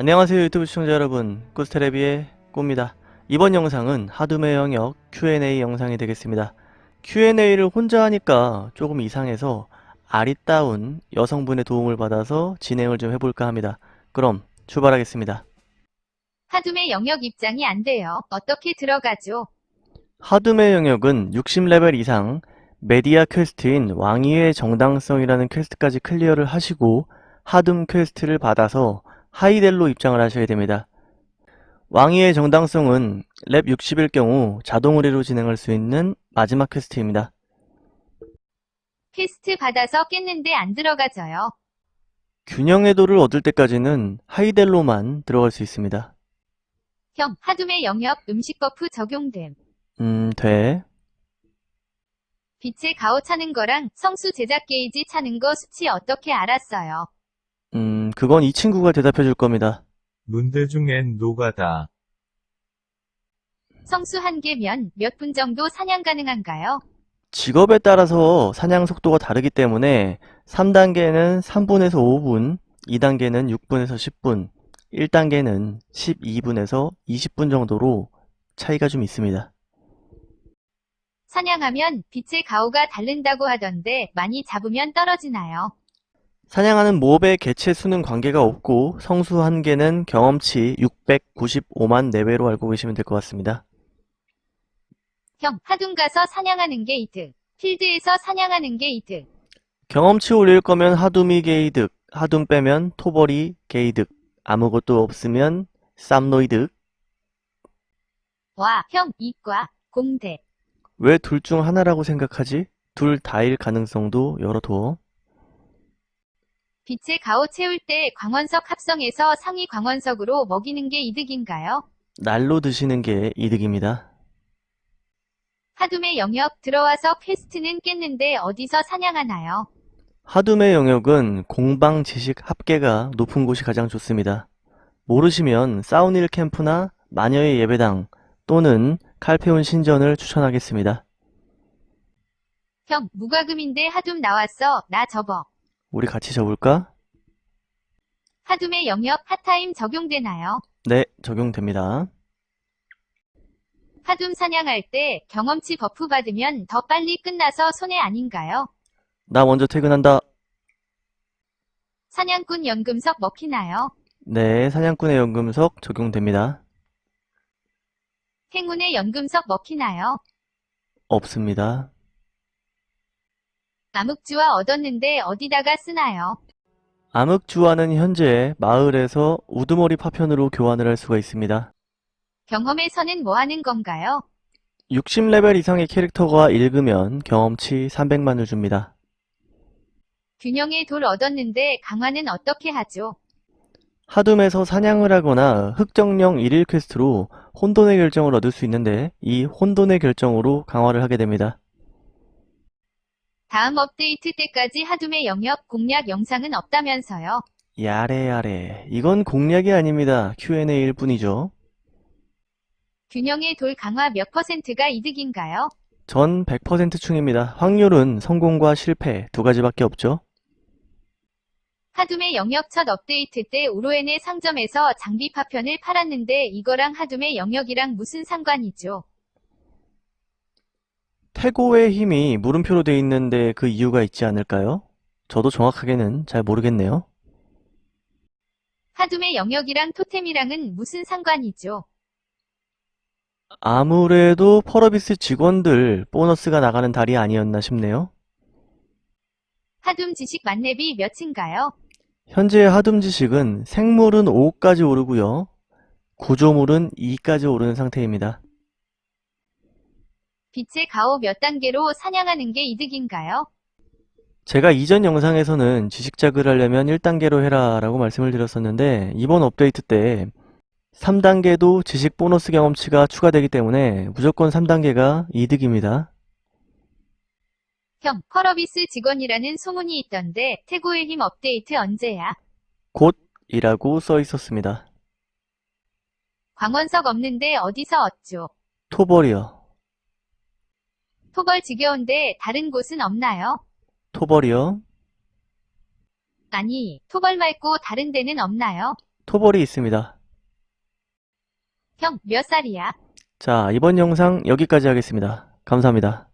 안녕하세요 유튜브 시청자 여러분. 꾸스테레비의 꾸입니다. 이번 영상은 하둠의 영역 Q&A 영상이 되겠습니다. Q&A를 혼자 하니까 조금 이상해서 아리따운 여성분의 도움을 받아서 진행을 좀 해볼까 합니다. 그럼 출발하겠습니다. 하둠의 영역 입장이 안 돼요. 어떻게 들어가죠? 하둠의 영역은 60레벨 이상 메디아 퀘스트인 왕위의 정당성이라는 퀘스트까지 클리어를 하시고 하둠 퀘스트를 받아서 하이델로 입장을 하셔야 됩니다. 왕위의 정당성은 렙 60일 경우 자동 의뢰로 진행할 수 있는 마지막 퀘스트입니다. 퀘스트 받아서 깼는데 안 들어가져요. 균형의 돌을 얻을 때까지는 하이델로만 들어갈 수 있습니다. 형, 하둠의 영역 음식 버프 적용됨. 음, 돼. 빛의 가오 차는 거랑 성수 제작 게이지 차는 거 수치 어떻게 알았어요? 음, 그건 이 친구가 대답해 줄 겁니다. 문대중엔 노가다. 성수 한 개면 몇 분 정도 사냥 가능한가요? 직업에 따라서 사냥 속도가 다르기 때문에 3단계는 3분에서 5분, 2단계는 6분에서 10분, 1단계는 12분에서 20분 정도로 차이가 좀 있습니다. 사냥하면 빛의 가오가 다른다고 하던데 많이 잡으면 떨어지나요? 사냥하는 몹의 개체 수는 관계가 없고 성수 한 개는 경험치 695만 내외로 알고 계시면 될 것 같습니다. 형, 하둠 가서 사냥하는 게 이득. 필드에서 사냥하는 게 이득. 경험치 올릴 거면 하둠이 게이득, 하둠 빼면 토벌이 게이득, 아무것도 없으면 쌈노이득. 와, 형, 이과, 공대. 왜 둘 중 하나라고 생각하지? 둘 다일 가능성도 열어둬. 빛의 가호 채울 때 광원석 합성해서 상위 광원석으로 먹이는 게 이득인가요? 날로 드시는 게 이득입니다. 하둠의 영역 들어와서 퀘스트는 깼는데 어디서 사냥하나요? 하둠의 영역은 공방 지식 합계가 높은 곳이 가장 좋습니다. 모르시면 사우닐 캠프나 마녀의 예배당 또는 칼페온 신전을 추천하겠습니다. 형, 무과금인데 하둠 나왔어. 나 접어. 우리 같이 접을까? 하둠의 영역 핫타임 적용되나요? 네, 적용됩니다. 하둠 사냥할 때 경험치 버프 받으면 더 빨리 끝나서 손해 아닌가요? 나 먼저 퇴근한다. 사냥꾼 연금석 먹히나요? 네, 사냥꾼의 연금석 적용됩니다. 행운의 연금석 먹히나요? 없습니다. 암흑주와 얻었는데 어디다가 쓰나요? 암흑주화는 현재 마을에서 우두머리 파편으로 교환을 할 수가 있습니다. 경험에서는 뭐 하는 건가요? 60레벨 이상의 캐릭터가 읽으면 경험치 300만을 줍니다. 균형의 돌 얻었는데 강화는 어떻게 하죠? 하둠에서 사냥을 하거나 흑정령 1일 퀘스트로 혼돈의 결정을 얻을 수 있는데 이 혼돈의 결정으로 강화를 하게 됩니다. 다음 업데이트 때까지 하둠의 영역 공략 영상은 없다면서요. やれやれ 이건 공략이 아닙니다. Q&A일 뿐이죠. 균형의 돌 강화 몇 퍼센트가 이득인가요? 전 100% 충입니다. 확률은 성공과 실패 두 가지밖에 없죠. 하둠의 영역 첫 업데이트 때 우로엔의 상점에서 장비 파편을 팔았는데 이거랑 하둠의 영역이랑 무슨 상관이죠? 태고의 힘이 물음표로 돼 있는데 그 이유가 있지 않을까요? 저도 정확하게는 잘 모르겠네요. 하둠의 영역이랑 토템이랑은 무슨 상관이죠? 아무래도 펄어비스 직원들 보너스가 나가는 달이 아니었나 싶네요. 하둠 지식 만렙이 몇인가요? 현재 하둠 지식은 생물은 5까지 오르고요. 구조물은 2까지 오르는 상태입니다. 빛의 가오 몇 단계로 사냥하는 게 이득인가요? 제가 이전 영상에서는 지식작을 하려면 1단계로 해라 라고 말씀을 드렸었는데 이번 업데이트 때 3단계도 지식 보너스 경험치가 추가되기 때문에 무조건 3단계가 이득입니다. 형, 펄어비스 직원이라는 소문이 있던데 태고의 힘 업데이트 언제야? 곧이라고 써 있었습니다. 광원석 없는데 어디서 얻죠? 토벌이요. 토벌 지겨운데 다른 곳은 없나요? 토벌이요. 아니, 토벌 말고 다른 데는 없나요? 토벌이 있습니다. 형, 몇 살이야? 자, 이번 영상 여기까지 하겠습니다. 감사합니다.